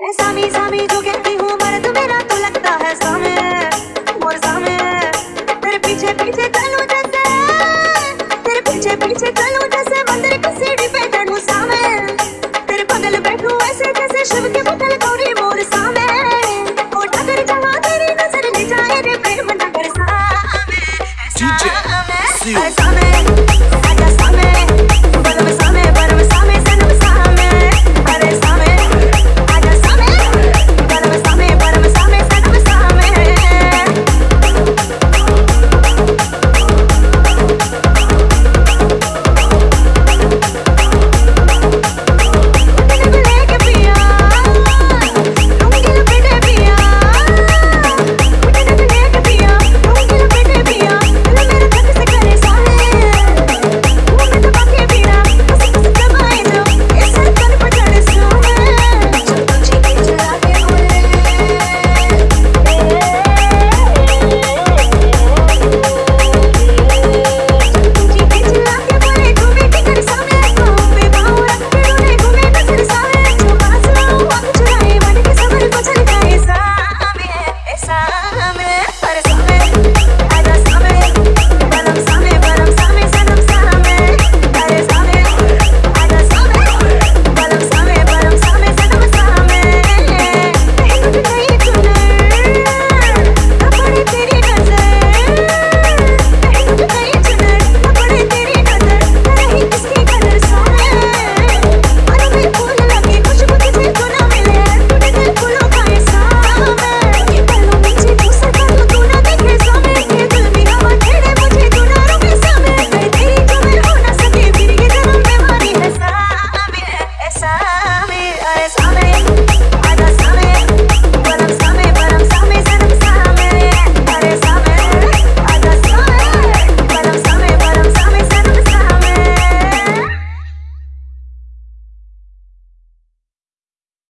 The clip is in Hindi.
सामी सामी जो कहती हूँ मर्द